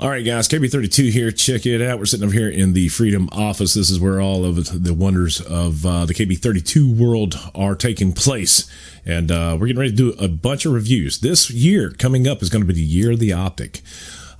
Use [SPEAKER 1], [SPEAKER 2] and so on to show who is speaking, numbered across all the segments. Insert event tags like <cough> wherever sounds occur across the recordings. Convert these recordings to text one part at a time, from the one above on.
[SPEAKER 1] All right, guys, KB32 here. Check it out. We're sitting over here in the Freedom Office. This is where all of the wonders of uh, the KB32 world are taking place. And uh, we're getting ready to do a bunch of reviews. This year coming up is going to be the year of the optic.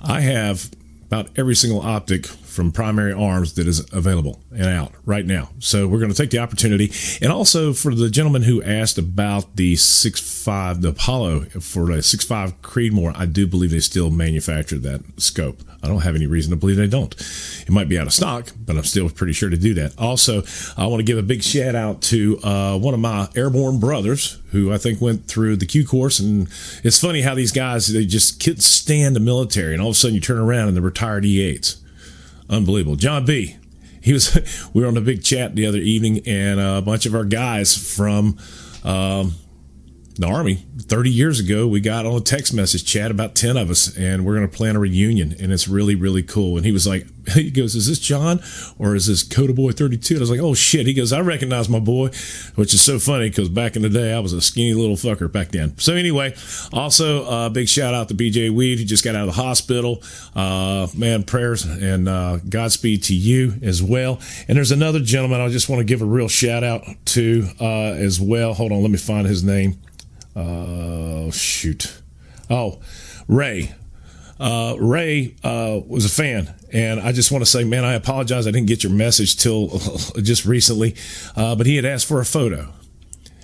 [SPEAKER 1] I have about every single optic from primary arms that is available and out right now. So we're going to take the opportunity. And also for the gentleman who asked about the 6.5, the Apollo for the 6.5 Creedmoor, I do believe they still manufacture that scope. I don't have any reason to believe they don't. It might be out of stock, but I'm still pretty sure to do that. Also, I want to give a big shout out to uh, one of my airborne brothers who I think went through the Q course. And it's funny how these guys, they just can't stand the military. And all of a sudden you turn around and they're retired E8s unbelievable. John B. He was. <laughs> We were on a big chat the other evening, and a bunch of our guys from um, the army. 30 years ago we got on a text message chat about 10 of us and we're going to plan a reunion and it's really really cool. And he was like <laughs> he goes is this john or is this coda boy 32 and i was like oh shit. He goes i recognize my boy which is so funny because back in the day i was a skinny little fucker back then. So anyway also a uh, big shout out to bj weed. He just got out of the hospital. Uh, man prayers and uh, godspeed to you as well. And there's another gentleman i just want to give a real shout out to uh, as well. Hold on let me find his name uh, shoot. Oh, Ray. Uh, Ray uh, was a fan, and I just want to say, man, I apologize. I didn't get your message till <laughs> just recently, uh, but he had asked for a photo.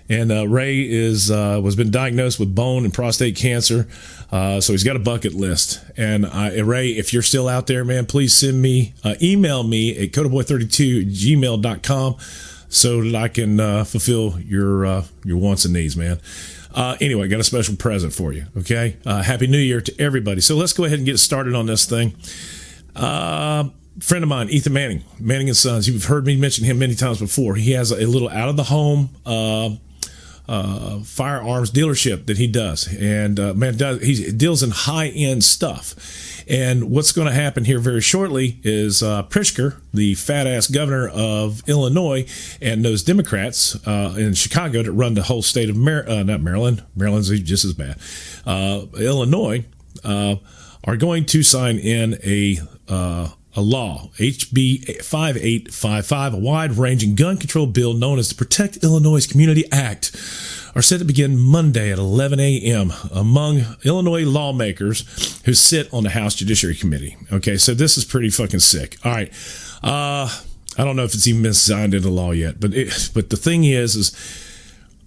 [SPEAKER 1] And uh, Ray is uh, was been diagnosed with bone and prostate cancer, uh, so he's got a bucket list. And Ray, if you're still out there, man, please send me email me at codaboy32 gmail.com so that I can fulfill your your wants and needs, man. Uh, anyway, got a special present for you. Okay. Uh, Happy New Year to everybody. So let's go ahead and get started on this thing. Uh, friend of mine, Ethan Manning, Manning and Sons. You've heard me mention him many times before. He has a little out of the home uh, uh, firearms dealership that he does, and uh, man, does, he deals in high end stuff. And what's going to happen here very shortly is uh, the fat ass governor of Illinois, and those Democrats uh, in Chicago that run the whole state of uh, not Maryland, Maryland's just as bad, uh, Illinois, uh, are going to sign in a uh, a law, HB 5855, a wide ranging gun control bill known as the Protect Illinois Community Act are set to begin Monday at 11 a.m. among Illinois lawmakers who sit on the House Judiciary Committee. Okay, so this is pretty fucking sick. All right. Uh, I don't know if it's even been signed into law yet, but it, but the thing is, is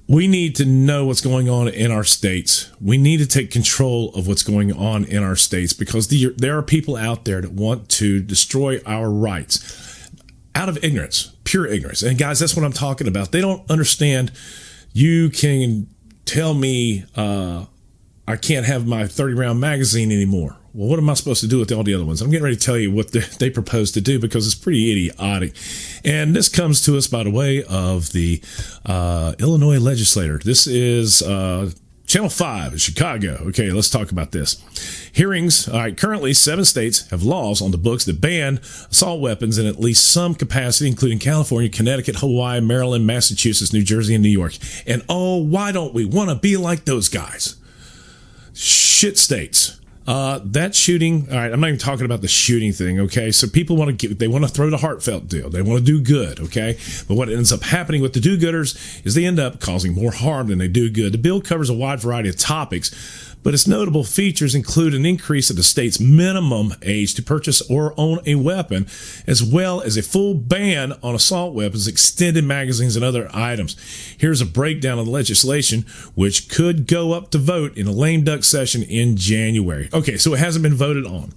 [SPEAKER 1] we need to know what's going on in our states. We need to take control of what's going on in our states because the, there are people out there that want to destroy our rights out of ignorance, pure ignorance. And guys, that's what I'm talking about. They don't understand you can tell me uh, I can't have my 30 round magazine anymore. Well, what am I supposed to do with all the other ones? I'm getting ready to tell you what they propose to do because it's pretty idiotic. And this comes to us by the way of the uh, Illinois legislator. This is uh, Channel 5 in Chicago. Okay, let's talk about this. Hearings. All right, currently, seven states have laws on the books that ban assault weapons in at least some capacity, including California, Connecticut, Hawaii, Maryland, Massachusetts, New Jersey, and New York. And oh, why don't we want to be like those guys? Shit states. Uh, that shooting, all right, I'm not even talking about the shooting thing, okay? So people want to get, they want to throw the heartfelt deal. They want to do good, okay? But what ends up happening with the do gooders is they end up causing more harm than they do good. The bill covers a wide variety of topics but its notable features include an increase of the state's minimum age to purchase or own a weapon, as well as a full ban on assault weapons, extended magazines, and other items. Here's a breakdown of the legislation, which could go up to vote in a lame duck session in January. Okay, so it hasn't been voted on.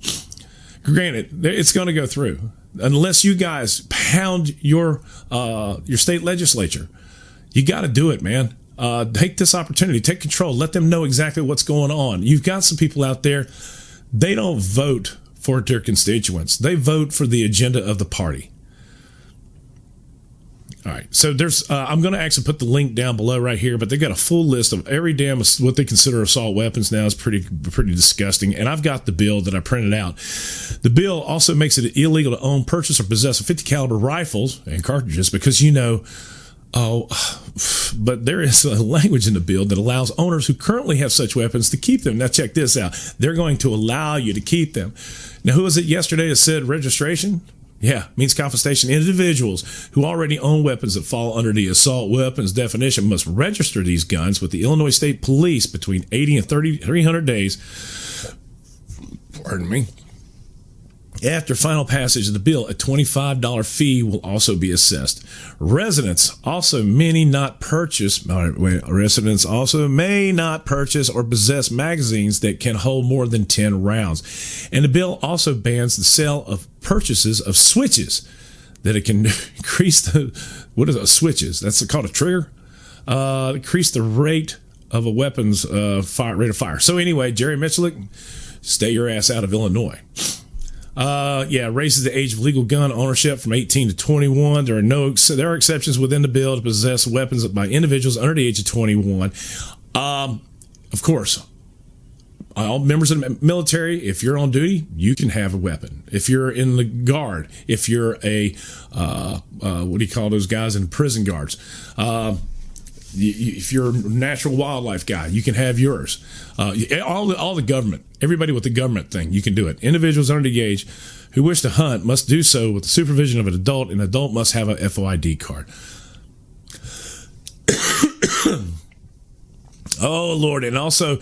[SPEAKER 1] Granted, it's going to go through unless you guys pound your uh, your state legislature. You got to do it, man uh, take this opportunity, take control, let them know exactly what's going on. You've got some people out there, they don't vote for their constituents, they vote for the agenda of the party. All right, so there's. Uh, I'm going to actually put the link down below right here, but they got a full list of every damn what they consider assault weapons now is pretty pretty disgusting. And I've got the bill that I printed out. The bill also makes it illegal to own, purchase, or possess a 50 caliber rifles and cartridges because you know Oh, <sighs> but there is a language in the bill that allows owners who currently have such weapons to keep them. Now, check this out. They're going to allow you to keep them. Now, who was it yesterday that said registration? Yeah, means confiscation. Individuals who already own weapons that fall under the assault weapons definition must register these guns with the Illinois State Police between 80 and 30, 300 days. Pardon me. After final passage of the bill, a $25 fee will also be assessed. Residents also many not purchase wait, residents also may not purchase or possess magazines that can hold more than 10 rounds. And the bill also bans the sale of purchases of switches that it can <laughs> increase the what is it, switches? That's called a trigger. Uh, increase the rate of a weapon's uh, fire rate of fire. So anyway, Jerry Mitchell, stay your ass out of Illinois. Uh, yeah, raises the age of legal gun ownership from 18 to 21. There are no there are exceptions within the bill to possess weapons by individuals under the age of 21. Um, of course, all members of the military, if you're on duty, you can have a weapon. If you're in the guard, if you're a uh, uh, what do you call those guys in prison guards? If you're a natural wildlife guy, you can have yours. Uh, all the all the government, everybody with the government thing, you can do it. Individuals under the age who wish to hunt must do so with the supervision of an adult. An adult must have a FOID card. <coughs> oh Lord, and also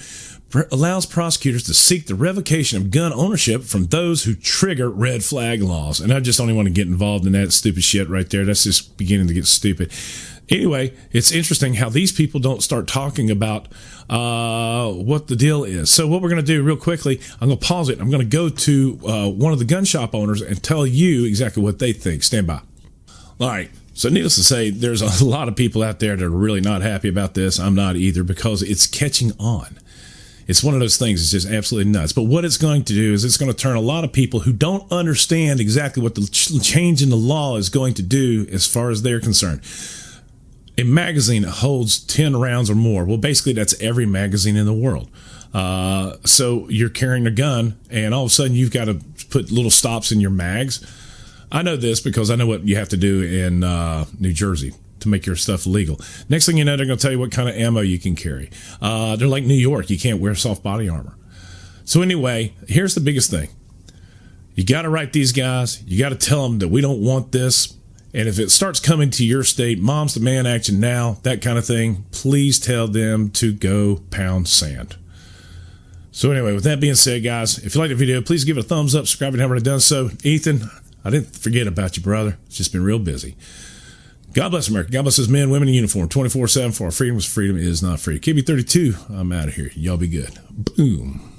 [SPEAKER 1] allows prosecutors to seek the revocation of gun ownership from those who trigger red flag laws. And I just don't even want to get involved in that stupid shit right there. That's just beginning to get stupid anyway, it's interesting how these people don't start talking about uh, what the deal is. So, what we're going to do real quickly, I'm going to pause it. I'm going to go to uh, one of the gun shop owners and tell you exactly what they think. Stand by. All right. So, needless to say, there's a <laughs> lot of people out there that are really not happy about this. I'm not either because it's catching on. It's one of those things. It's just absolutely nuts. But what it's going to do is it's going to turn a lot of people who don't understand exactly what the change in the law is going to do as far as they're concerned a magazine holds 10 rounds or more. Well, basically, that's every magazine in the world. Uh, so you're carrying a gun, and all of a sudden, you've got to put little stops in your mags. I know this because I know what you have to do in uh, New Jersey to make your stuff legal. Next thing you know, they're going to tell you what kind of ammo you can carry. Uh, they're like New York, you can't wear soft body armor. So, anyway, here's the biggest thing you got to write these guys, you got to tell them that we don't want this and if it starts coming to your state, Moms Demand Action now, that kind of thing, please tell them to go pound sand. So, anyway, with that being said, guys, if you like the video, please give it a thumbs up, subscribe if you haven't done so. Ethan, I didn't forget about you, brother. It's just been real busy. God bless America. God bless his men, women in uniform 24 7 for our freedom. Freedom is not free. KB32, I'm out of here. Y'all be good. Boom.